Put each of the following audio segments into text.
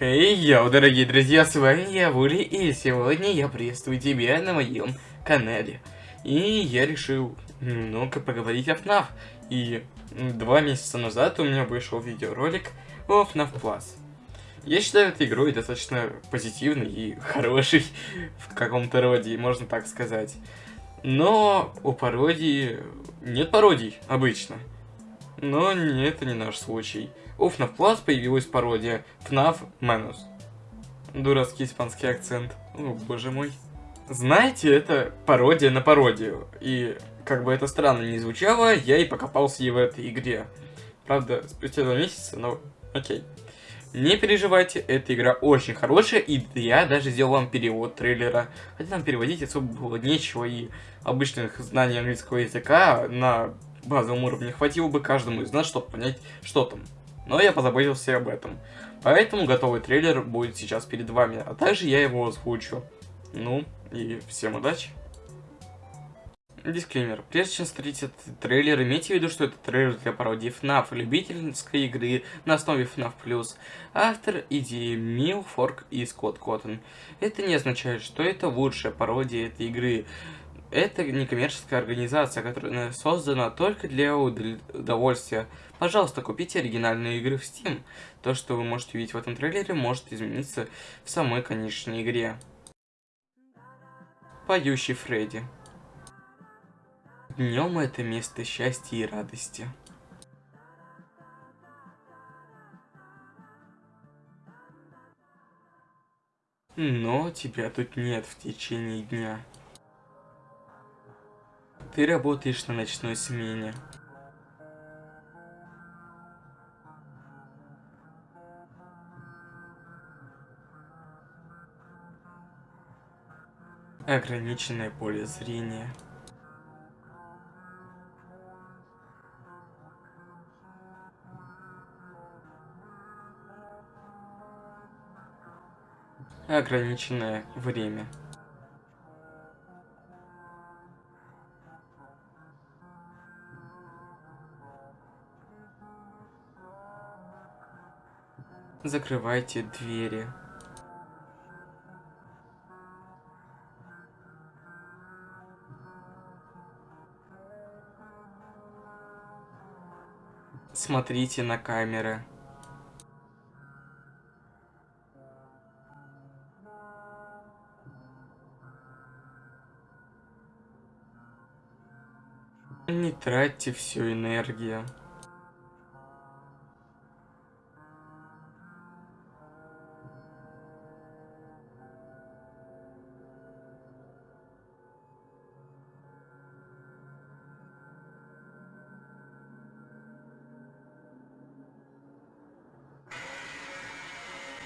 Хей, йоу, дорогие друзья, с вами я, Вули, и сегодня я приветствую тебя на моем канале. И я решил немного поговорить о FNAF. И два месяца назад у меня вышел видеоролик о FNAF Plus. Я считаю эту игру достаточно позитивной и хорошей в каком-то роде, можно так сказать. Но у пародии нет пародий обычно. Но не, это не наш случай. У FNAF Plus появилась пародия FNAF Manus. Дурацкий испанский акцент. О, боже мой. Знаете, это пародия на пародию. И как бы это странно не звучало, я и покопался и в этой игре. Правда, спустя два месяца, но окей. Не переживайте, эта игра очень хорошая, и я даже сделал вам перевод трейлера. Хотя там переводить особо было нечего, и обычных знаний английского языка на базовом уровне хватило бы каждому из нас, чтобы понять, что там. Но я позаботился об этом. Поэтому готовый трейлер будет сейчас перед вами, а также я его озвучу. Ну, и всем удачи! Дисклеймер. Прежде чем смотреть этот трейлер, имейте в виду, что это трейлер для пародии FNAF, любительской игры на основе FNAF+. Автор идеи Мил Форк и Скотт Коттон. Это не означает, что это лучшая пародия этой игры. Это некоммерческая организация, которая создана только для удовольствия. Пожалуйста, купите оригинальные игры в Steam. То, что вы можете увидеть в этом трейлере, может измениться в самой конечной игре. Поющий Фредди. Днем это место счастья и радости. Но тебя тут нет в течение дня. Ты работаешь на ночной смене. Ограниченное поле зрения. Ограниченное время. Закрывайте двери. Смотрите на камеры. Не тратьте всю энергию.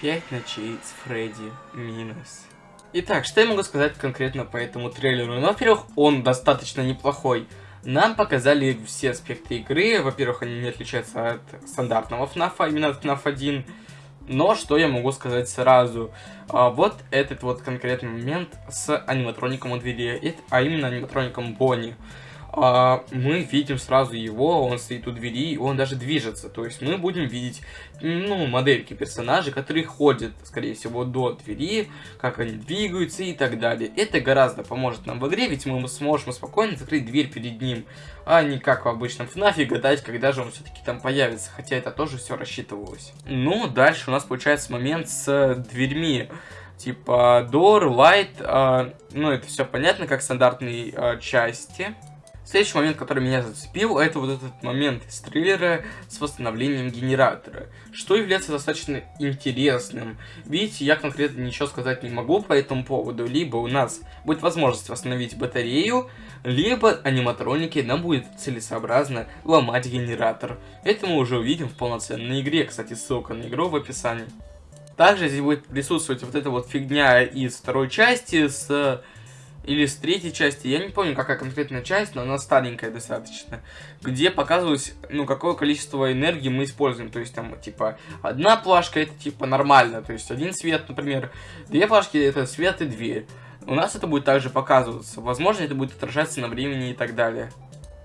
Пять ночей с Фредди минус. Итак, что я могу сказать конкретно по этому трейлеру? Ну, во-первых, он достаточно неплохой. Нам показали все аспекты игры. Во-первых, они не отличаются от стандартного FNAF, а именно от FNAF 1. Но что я могу сказать сразу? А, вот этот вот конкретный момент с аниматроником у двери, а именно аниматроником Бонни а, мы видим сразу его, он стоит у двери, он даже движется. То есть мы будем видеть, ну, модельки персонажей, которые ходят, скорее всего, до двери, как они двигаются и так далее. Это гораздо поможет нам в игре, ведь мы сможем спокойно закрыть дверь перед ним, а не как в обычном FNAF гадать, когда же он все-таки там появится, хотя это тоже все рассчитывалось. Ну, дальше у нас получается момент с дверьми типа door, light, э, ну это все понятно, как стандартные э, части. Следующий момент, который меня зацепил, это вот этот момент из трейлера с восстановлением генератора, что является достаточно интересным. Видите, я конкретно ничего сказать не могу по этому поводу, либо у нас будет возможность восстановить батарею, либо аниматроники нам будет целесообразно ломать генератор. Это мы уже увидим в полноценной игре, кстати, ссылка на игру в описании. Также здесь будет присутствовать вот эта вот фигня из второй части с или с третьей части, я не помню, какая конкретная часть, но она старенькая достаточно, где показывалось, ну, какое количество энергии мы используем, то есть там, типа, одна плашка это, типа, нормально, то есть один свет, например, две плашки это свет и дверь. У нас это будет также показываться, возможно, это будет отражаться на времени и так далее.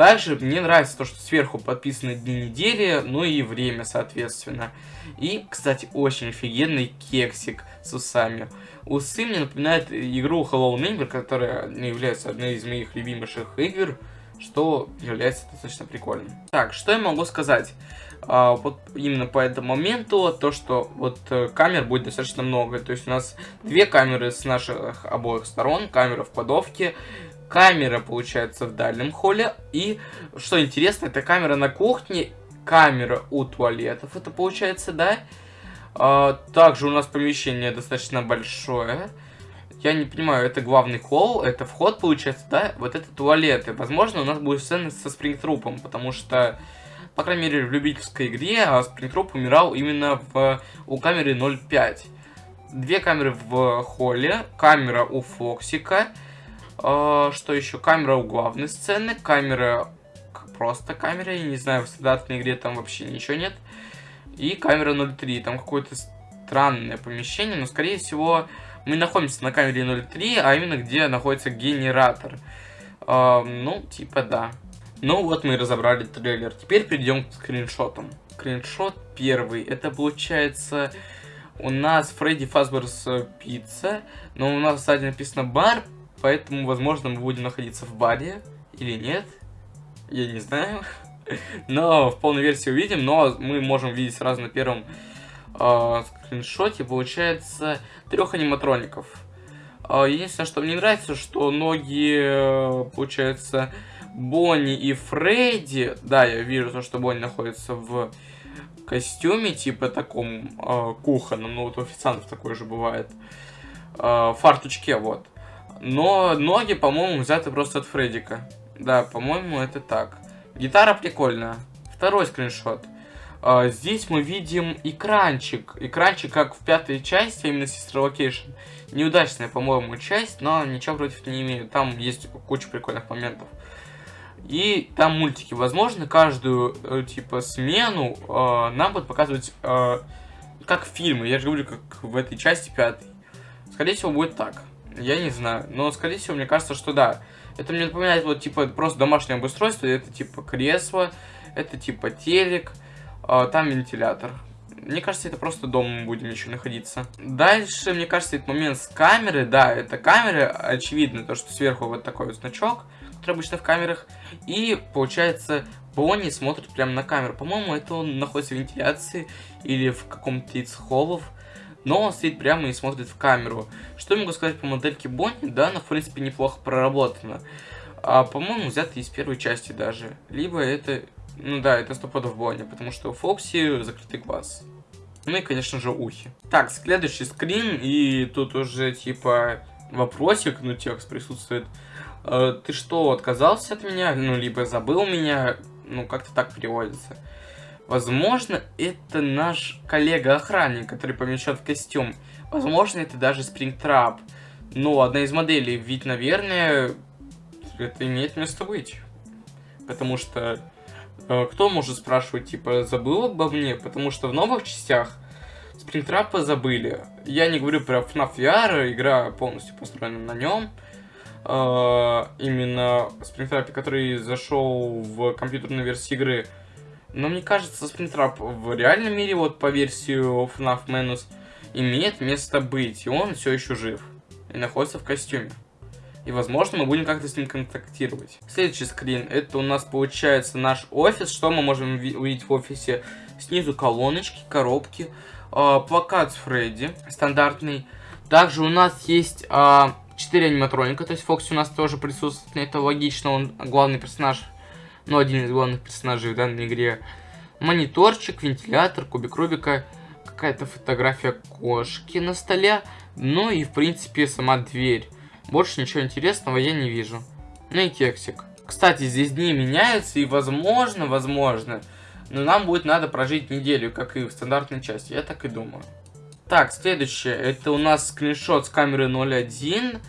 Также мне нравится то, что сверху подписаны дни недели, ну и время, соответственно. И, кстати, очень офигенный кексик с усами. Усы мне напоминают игру Hello Neighbor, которая является одной из моих любимейших игр, что является достаточно прикольным. Так, что я могу сказать? А, вот именно по этому моменту, то, что вот э, камер будет достаточно много. То есть у нас две камеры с наших обоих сторон, камера в кладовке, камера, получается, в дальнем холле. И, что интересно, это камера на кухне, камера у туалетов, это получается, да? А, также у нас помещение достаточно большое. Я не понимаю, это главный холл, это вход, получается, да? Вот это туалеты. Возможно, у нас будет сцена со спрингтрупом, потому что по крайней мере, в любительской игре а Спрингтроп умирал именно в, у камеры 0.5. Две камеры в холле, камера у Фоксика, э, что еще? Камера у главной сцены, камера просто камера, я не знаю, в стандартной игре там вообще ничего нет. И камера 0.3, там какое-то странное помещение, но скорее всего мы находимся на камере 0.3, а именно где находится генератор. Э, ну, типа да. Ну вот мы разобрали трейлер. Теперь перейдем к скриншотам. Скриншот первый. Это получается у нас Фредди Фазберс пицца. Но у нас сзади написано бар. Поэтому, возможно, мы будем находиться в баре. Или нет. Я не знаю. Но в полной версии увидим. Но мы можем видеть сразу на первом э, скриншоте. Получается трех аниматроников. Э, единственное, что мне нравится, что ноги, э, получается Бонни и Фредди, да, я вижу то, что Бонни находится в костюме, типа таком э, кухонном, ну вот у официантов такое же бывает, э, фартучке, вот. Но ноги, по-моему, взяты просто от Фреддика. Да, по-моему, это так. Гитара прикольная. Второй скриншот. Uh, здесь мы видим экранчик. Экранчик, как в пятой части, а именно Sister Location. Неудачная, по-моему, часть, но ничего против не имею. Там есть куча прикольных моментов. И там мультики. Возможно, каждую, э, типа, смену э, нам будут показывать, э, как фильмы. Я же говорю, как в этой части пятой. Скорее всего, будет так. Я не знаю. Но, скорее всего, мне кажется, что да. Это мне напоминает, вот, типа, просто домашнее обустройство. Это, типа, кресло. Это, типа, телек. Э, там вентилятор. Мне кажется, это просто дома мы будем еще находиться. Дальше, мне кажется, этот момент с камеры. Да, это камера. Очевидно, то, что сверху вот такой вот значок который обычно в камерах. И, получается, Бонни смотрит прямо на камеру. По-моему, это он находится в вентиляции или в каком-то из холлов. Но он стоит прямо и смотрит в камеру. Что я могу сказать по модельке Бонни? Да, она, в принципе, неплохо проработана. А, по-моему, взята из первой части даже. Либо это... Ну да, это стопудов Бонни, потому что у Фокси закрытый глаз. Ну и, конечно же, ухи. Так, следующий скрин, и тут уже, типа, вопросик, ну, текст присутствует. Э, ты что, отказался от меня? Ну, либо забыл меня? Ну, как-то так переводится. Возможно, это наш коллега-охранник, который помещен в костюм. Возможно, это даже Спрингтрап. Ну, одна из моделей. Ведь, наверное, это имеет место быть. Потому что э, кто может спрашивать, типа, забыл обо мне? Потому что в новых частях Спрингтрапа забыли. Я не говорю про FNAF VR, игра полностью построена на нем. Э, именно Springtrap, который зашел в компьютерную версию игры. Но мне кажется, Springtrap в реальном мире, вот по версию FNAF Manus, имеет место быть, и он все еще жив. И находится в костюме. И, возможно, мы будем как-то с ним контактировать. Следующий скрин. Это у нас получается наш офис. Что мы можем увидеть в офисе? Снизу колоночки, коробки. Э, плакат с Фредди. Стандартный. Также у нас есть э, 4 аниматроника, то есть Фокси у нас тоже присутствует, это логично, он главный персонаж, ну, один из главных персонажей в данной игре. Мониторчик, вентилятор, кубик Рубика, какая-то фотография кошки на столе, ну и, в принципе, сама дверь. Больше ничего интересного я не вижу. Ну и кексик. Кстати, здесь дни меняются, и возможно, возможно, но нам будет надо прожить неделю, как и в стандартной части, я так и думаю. Так, следующее. Это у нас скриншот с камеры 01.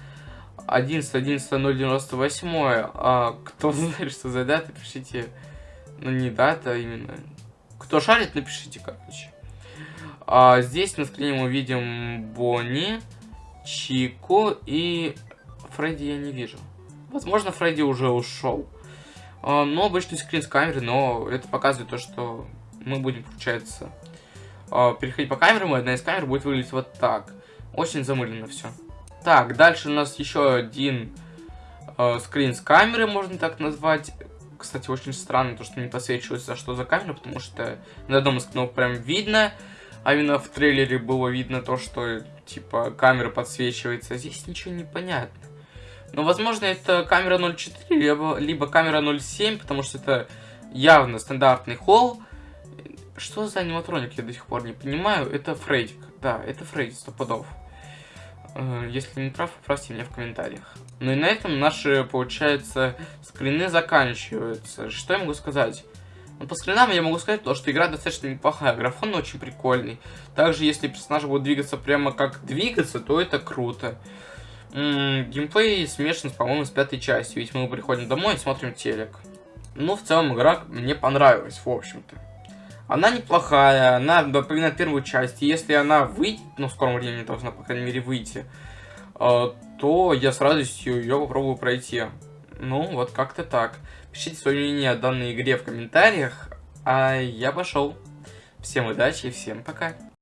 11 11 098 а, кто знает, что за дата, пишите. Ну, не дата, а именно. Кто шарит, напишите, короче. А, здесь на скрине мы видим Бонни, Чику и Фредди я не вижу. Возможно, Фредди уже ушел. А, ну, обычный скрин с камеры, но это показывает то, что мы будем, получается, а, переходить по камерам, и одна из камер будет выглядеть вот так. Очень замылено все. Так, дальше у нас еще один э, скрин с камеры, можно так назвать. Кстати, очень странно, то, что не подсвечивается, что за камера, потому что на одном из кнопок прям видно, а именно в трейлере было видно то, что, типа, камера подсвечивается. Здесь ничего не понятно. Но, возможно, это камера 0.4, либо, либо камера 0.7, потому что это явно стандартный холл. Что за аниматроник, я до сих пор не понимаю. Это Фрейдик. Да, это Фрейдик, стопудов. Э, если не прав, поправьте меня в комментариях. Ну и на этом наши, получается, скрины заканчиваются. Что я могу сказать? Ну, по скринам я могу сказать, то, что игра достаточно неплохая, графон очень прикольный. Также, если персонаж будет двигаться прямо как двигаться, то это круто. М -м, геймплей смешан, по-моему, с пятой частью, ведь мы приходим домой и смотрим телек. Ну, в целом, игра мне понравилась, в общем-то. Она неплохая, она напоминает первую часть. И если она выйдет, ну, в скором времени должна, по крайней мере, выйти, э, то я с радостью ее попробую пройти. Ну, вот как-то так. Пишите свое мнение о данной игре в комментариях. А я пошел. Всем удачи и всем пока.